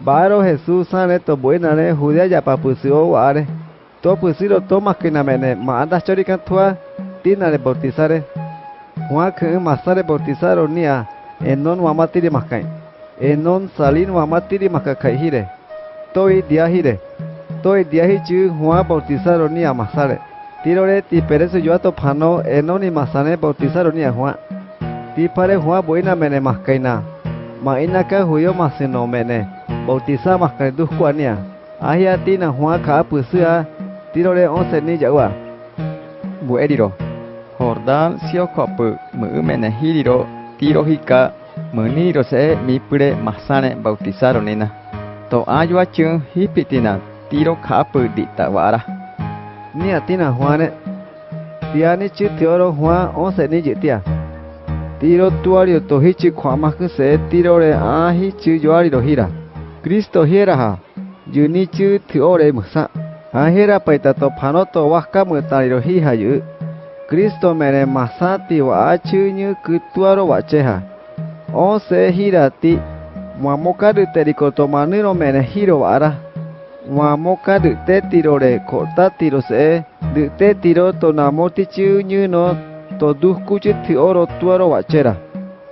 Baro Jesús sane to buena ne Judea ya papusio ware. To pusiro to makina mene ma anda chorikan tua tina le bautizare. Juan que masare bautizaro nia enon wamatiri makai. Enon salin wamatiri makakai. Toi dia hire. Toi dia Juan bautizaro nia masare. Tirore ti yo ato pano enoni masane bautizaro nia Juan. Ti pare Juan buena mene makaina. Ma inaka huyo masino mene. bautizamos con tu Juania. Ahia tina Juan ka pusua tiro de once ni jagua. Bu ediro. Jordan sio kopu mu mena hiriro tiro hika mu niro se mi pure masane bautizaron nena. To ayua chung hipitina tiro kapu ditawara. Ni atina Ti Tiani chi tioro Juan once ni jitia. Tiro tuario tohichi kwa maku se tiro re ahi chi yoari rohira. Cristo hieraha junichu thiore musa ahira paita to phanoto wahka mutariro hi hayu Cristo mere masati wa achunyu kutuaro wacheha. O se hirati mamokadu terikoto maniro mere hiro ara mamoka dute tirore kota tiro se dute tiro to namotichu nyuno to duhkuchu oro tuaro wachera.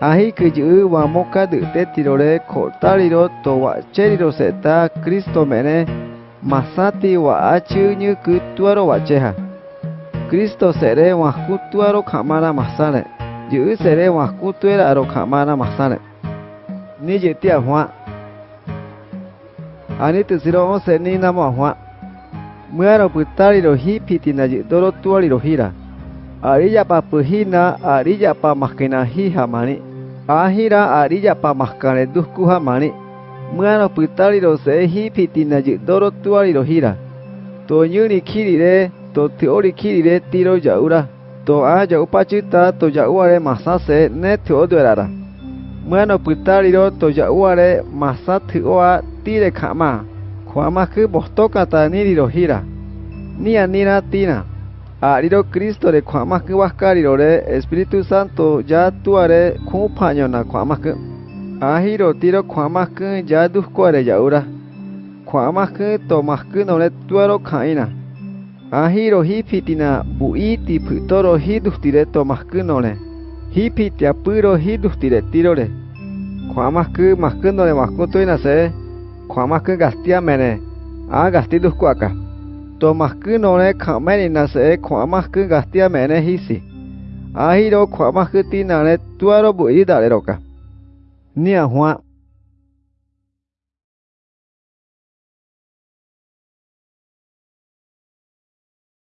Ahi kuyu'u wa moka du te tirore kotari ro towa'chériro se'ta Kristo me'ne masati wa'áchi'ñy'äkä tu'aro wa'chéha. Kristo se're wa kutuaro kamara masare. Ji u se're wa kutuera aro kamara masare. Ni je ti ajuä'. Ani täsiro o se ni namo a hua. Mya'aro pytáriro hipitinayi'toro tu'ariro hira. arilla pa puhina arilla pamahkenahi hamani ahira arilla pa maskane duskuja mani muano pitari ro se hipiti na ji doro tuari ro hira to nyuri kiri re to teori kiri re tiroja'úra to'ã ja'upachýta toja uare masase ne tyo'oty'ara'ra muano pitari ro toja uare masã thy'o'a tireka'ma kwa maske bostoka ta niri ro hira nia nira tina Ariro Cristo re kwama ku wakariro re Espíritu Santo ya tuare kumpaño na kwama ku. Ahiro tiro ku ya duskuare yaura. Kwama ku to masku no re tuaro kaina. Ahiro hipitina buiti putoro hidustire to masku no re. Hipitia puro hidustire tiro re. Kwama ku masku no re masku toina se. Kwamaku gastia mene. A gasti duskuaka. to mahku no ne khameni na se khwa mahku gastia mene hisi ahiro khwa mahku tina ne tuaro bu ida le roka nia hwa